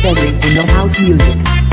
Frederick in the house music.